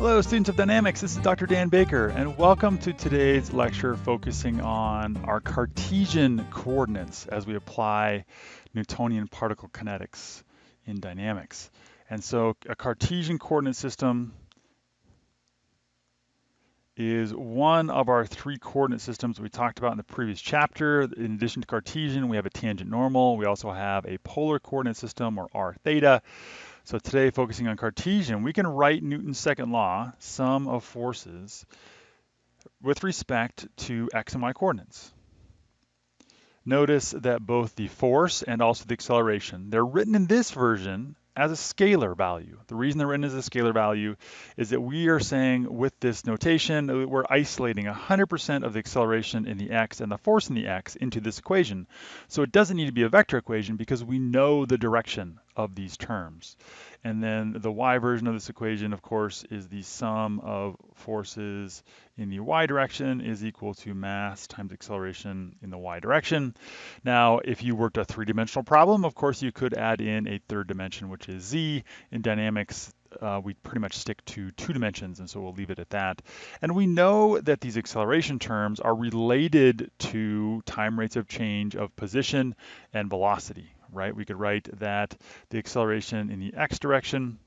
Hello, students of dynamics. This is Dr. Dan Baker, and welcome to today's lecture focusing on our Cartesian coordinates as we apply Newtonian particle kinetics in dynamics. And so a Cartesian coordinate system is one of our three coordinate systems we talked about in the previous chapter. In addition to Cartesian, we have a tangent normal. We also have a polar coordinate system or r theta. So today, focusing on Cartesian, we can write Newton's second law, sum of forces, with respect to x and y coordinates. Notice that both the force and also the acceleration, they're written in this version as a scalar value. The reason they're written as a scalar value is that we are saying with this notation, uh, we're isolating 100% of the acceleration in the x and the force in the x into this equation. So it doesn't need to be a vector equation because we know the direction of these terms. And then the y version of this equation, of course, is the sum of forces in the y direction is equal to mass times acceleration in the y direction. Now, if you worked a three-dimensional problem, of course, you could add in a third dimension, which is z. In dynamics, uh, we pretty much stick to two dimensions, and so we'll leave it at that. And we know that these acceleration terms are related to time rates of change of position and velocity, right? We could write that the acceleration in the x direction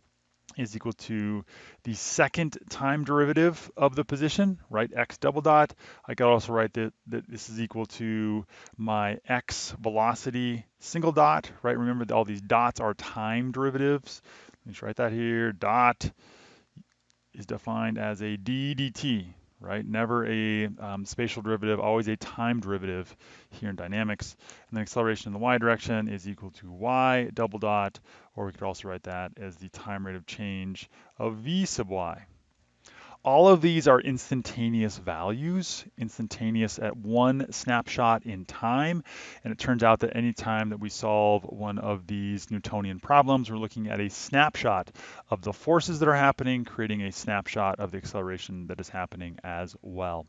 is equal to the second time derivative of the position, right? X double dot. I could also write that, that this is equal to my X velocity single dot, right? Remember all these dots are time derivatives. Let me just write that here. Dot is defined as a d dt, right? Never a um, spatial derivative, always a time derivative here in dynamics. And the acceleration in the y direction is equal to y double dot, or we could also write that as the time rate of change of v sub y. All of these are instantaneous values, instantaneous at one snapshot in time. And it turns out that any time that we solve one of these Newtonian problems, we're looking at a snapshot of the forces that are happening, creating a snapshot of the acceleration that is happening as well.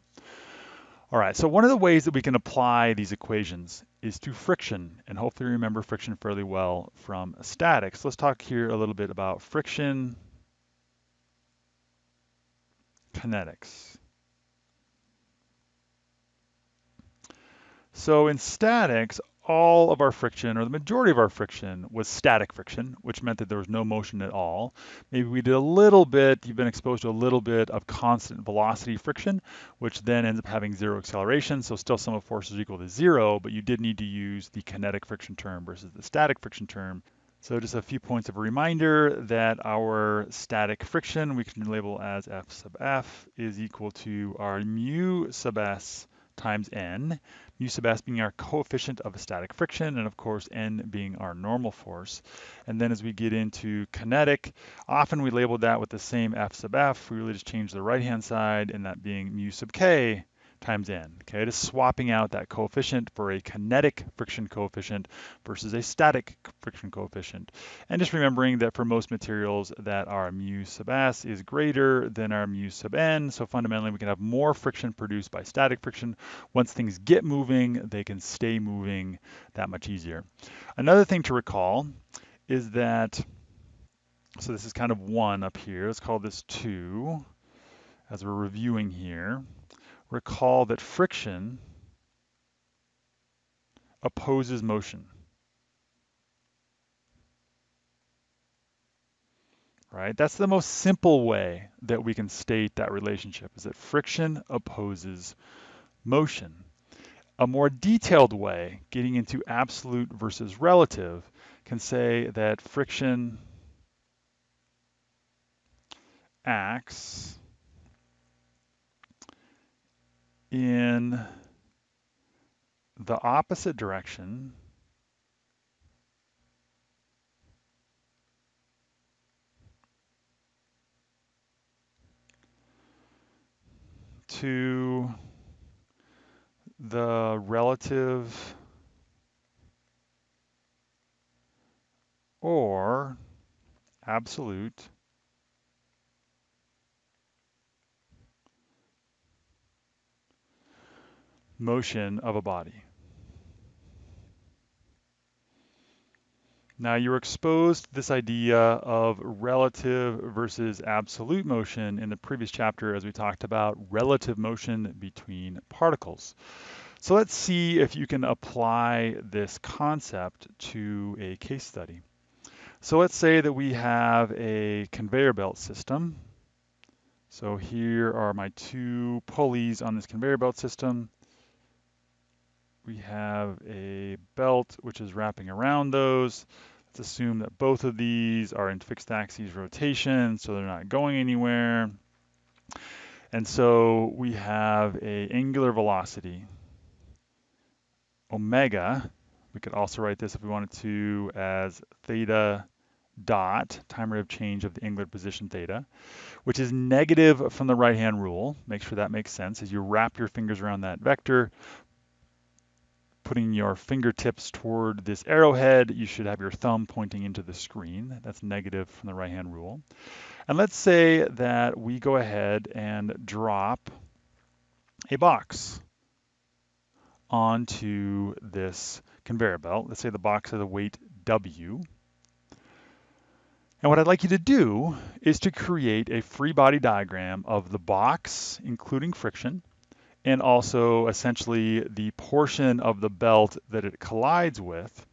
All right, so one of the ways that we can apply these equations is to friction, and hopefully you remember friction fairly well from statics. Let's talk here a little bit about friction kinetics. So in statics, all of our friction, or the majority of our friction, was static friction, which meant that there was no motion at all. Maybe we did a little bit, you've been exposed to a little bit of constant velocity friction, which then ends up having zero acceleration, so still sum of forces equal to zero, but you did need to use the kinetic friction term versus the static friction term so just a few points of reminder that our static friction we can label as F sub F is equal to our mu sub S times N, mu sub S being our coefficient of static friction, and of course N being our normal force. And then as we get into kinetic, often we label that with the same F sub F, we really just change the right-hand side, and that being mu sub K times n. Okay, just swapping out that coefficient for a kinetic friction coefficient versus a static friction coefficient. And just remembering that for most materials that our mu sub s is greater than our mu sub n. So fundamentally, we can have more friction produced by static friction. Once things get moving, they can stay moving that much easier. Another thing to recall is that, so this is kind of one up here. Let's call this two as we're reviewing here recall that friction opposes motion. Right? That's the most simple way that we can state that relationship is that friction opposes motion. A more detailed way, getting into absolute versus relative, can say that friction acts in the opposite direction to the relative or absolute motion of a body. Now you're exposed to this idea of relative versus absolute motion in the previous chapter as we talked about relative motion between particles. So let's see if you can apply this concept to a case study. So let's say that we have a conveyor belt system. So here are my two pulleys on this conveyor belt system. We have a belt which is wrapping around those. Let's assume that both of these are in fixed axis rotation, so they're not going anywhere. And so we have a angular velocity, omega. We could also write this if we wanted to as theta dot, time rate of change of the angular position theta, which is negative from the right-hand rule. Make sure that makes sense. As you wrap your fingers around that vector, putting your fingertips toward this arrowhead, you should have your thumb pointing into the screen. That's negative from the right-hand rule. And let's say that we go ahead and drop a box onto this conveyor belt. Let's say the box has a weight W. And what I'd like you to do is to create a free body diagram of the box, including friction, and also essentially the portion of the belt that it collides with.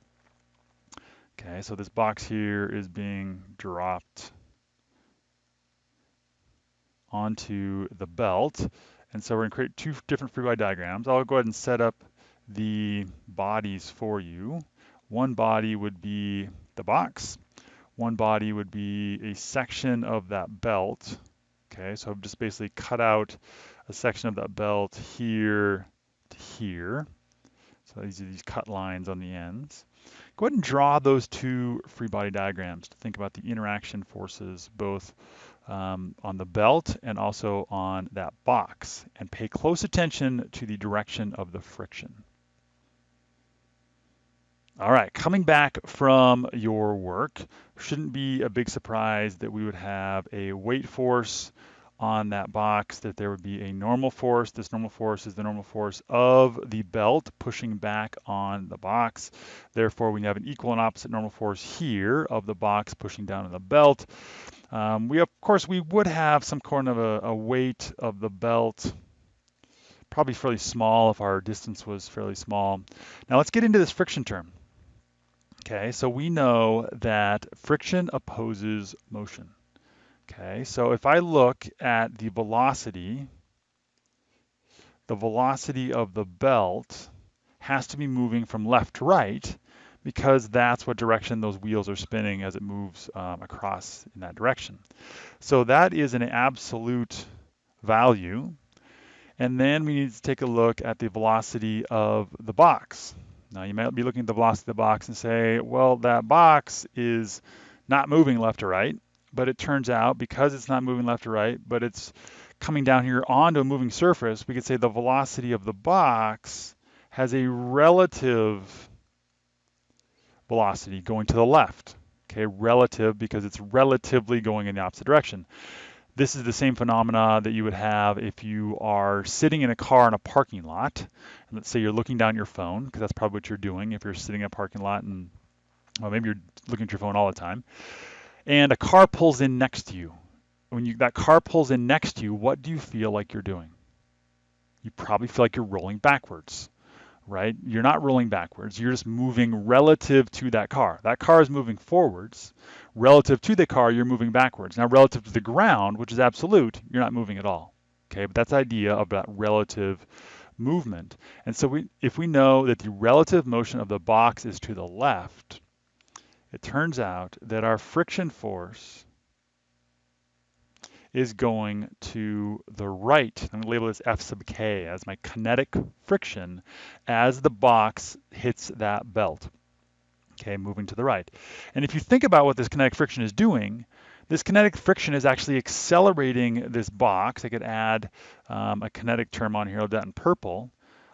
Okay, so this box here is being dropped onto the belt. And so we're gonna create two different free body diagrams. I'll go ahead and set up the bodies for you. One body would be the box, one body would be a section of that belt. Okay, so I've just basically cut out a section of that belt here to here. So these are these cut lines on the ends. Go ahead and draw those two free body diagrams to think about the interaction forces both um, on the belt and also on that box and pay close attention to the direction of the friction. All right, coming back from your work, shouldn't be a big surprise that we would have a weight force on that box, that there would be a normal force. This normal force is the normal force of the belt pushing back on the box. Therefore, we have an equal and opposite normal force here of the box pushing down on the belt. Um, we, of course, we would have some kind of a, a weight of the belt probably fairly small if our distance was fairly small. Now let's get into this friction term. Okay, so we know that friction opposes motion. Okay, so if I look at the velocity, the velocity of the belt has to be moving from left to right because that's what direction those wheels are spinning as it moves um, across in that direction. So that is an absolute value. And then we need to take a look at the velocity of the box. Now you might be looking at the velocity of the box and say, well, that box is not moving left to right, but it turns out because it's not moving left or right, but it's coming down here onto a moving surface, we could say the velocity of the box has a relative velocity going to the left. Okay, relative because it's relatively going in the opposite direction. This is the same phenomena that you would have if you are sitting in a car in a parking lot. And let's say you're looking down your phone, because that's probably what you're doing if you're sitting in a parking lot and, well, maybe you're looking at your phone all the time. And a car pulls in next to you. When you, that car pulls in next to you, what do you feel like you're doing? You probably feel like you're rolling backwards right? You're not rolling backwards. You're just moving relative to that car. That car is moving forwards. Relative to the car, you're moving backwards. Now, relative to the ground, which is absolute, you're not moving at all. Okay, but that's the idea of that relative movement. And so we, if we know that the relative motion of the box is to the left, it turns out that our friction force is going to the right. I'm going to label this F sub k as my kinetic friction as the box hits that belt. Okay, moving to the right. And if you think about what this kinetic friction is doing, this kinetic friction is actually accelerating this box. I could add um, a kinetic term on here, I'll do that in purple.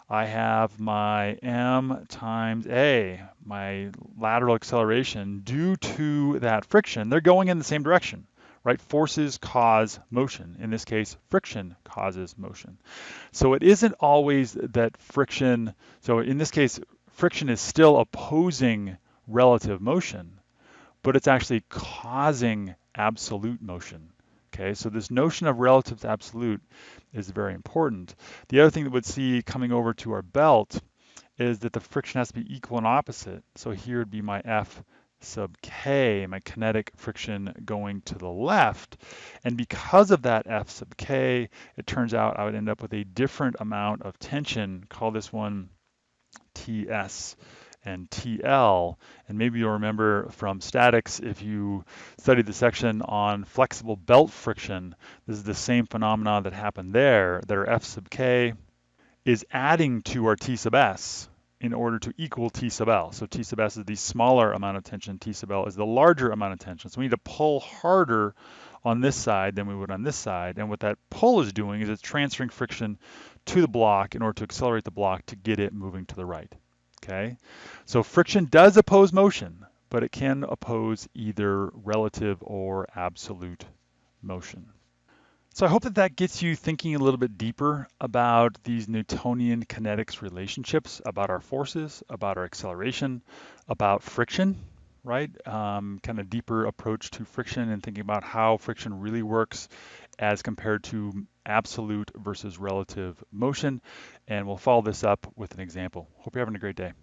I have my m times a, my lateral acceleration due to that friction. They're going in the same direction right? Forces cause motion. In this case, friction causes motion. So it isn't always that friction, so in this case, friction is still opposing relative motion, but it's actually causing absolute motion. Okay, so this notion of relative to absolute is very important. The other thing that we'd see coming over to our belt is that the friction has to be equal and opposite. So here would be my F sub K, my kinetic friction going to the left. And because of that F sub K, it turns out I would end up with a different amount of tension. Call this one TS and TL. And maybe you'll remember from statics, if you studied the section on flexible belt friction, this is the same phenomena that happened there, that our F sub K is adding to our T sub S in order to equal T sub L. So T sub S is the smaller amount of tension, T sub L is the larger amount of tension. So we need to pull harder on this side than we would on this side. And what that pull is doing is it's transferring friction to the block in order to accelerate the block to get it moving to the right okay? So friction does oppose motion, but it can oppose either relative or absolute motion. So I hope that that gets you thinking a little bit deeper about these Newtonian kinetics relationships, about our forces, about our acceleration, about friction, right? Um, kind of deeper approach to friction and thinking about how friction really works as compared to absolute versus relative motion. And we'll follow this up with an example. Hope you're having a great day.